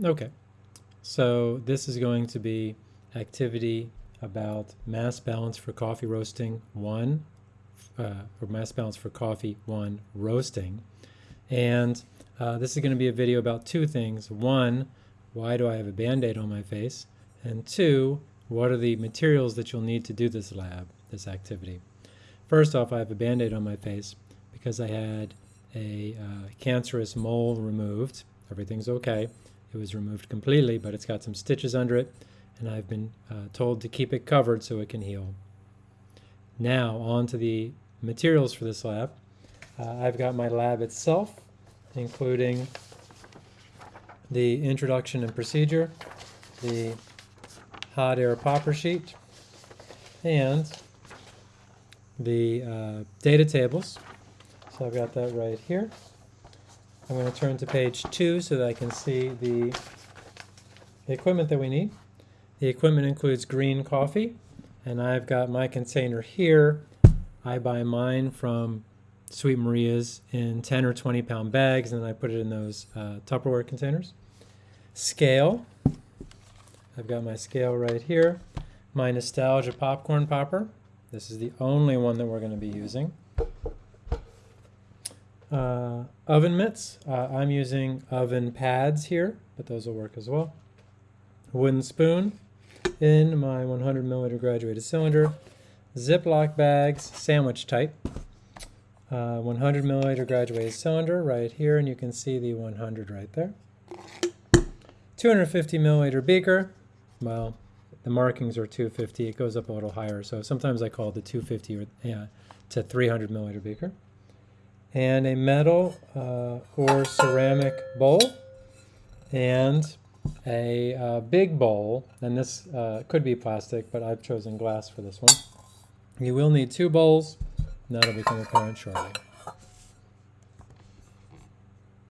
Okay, so this is going to be activity about mass balance for coffee roasting one, uh, or mass balance for coffee one roasting. And uh, this is going to be a video about two things. One, why do I have a band-aid on my face? And two, what are the materials that you'll need to do this lab, this activity? First off, I have a band-aid on my face because I had a uh, cancerous mole removed. Everything's okay. It was removed completely, but it's got some stitches under it, and I've been uh, told to keep it covered so it can heal. Now, on to the materials for this lab. Uh, I've got my lab itself, including the introduction and procedure, the hot air popper sheet, and the uh, data tables. So I've got that right here. I'm going to turn to page two so that I can see the, the equipment that we need. The equipment includes green coffee, and I've got my container here. I buy mine from Sweet Maria's in 10 or 20 pound bags, and I put it in those uh, Tupperware containers. Scale. I've got my scale right here. My Nostalgia popcorn popper. This is the only one that we're going to be using. Uh, oven mitts, uh, I'm using oven pads here, but those will work as well. Wooden spoon in my 100 milliliter graduated cylinder. Ziploc bags, sandwich type. Uh, 100 milliliter graduated cylinder right here, and you can see the 100 right there. 250 milliliter beaker. Well, the markings are 250. It goes up a little higher, so sometimes I call it the 250 or, yeah, to 300 milliliter beaker and a metal uh, or ceramic bowl and a uh, big bowl, and this uh, could be plastic, but I've chosen glass for this one. You will need two bowls, and that'll become apparent shortly.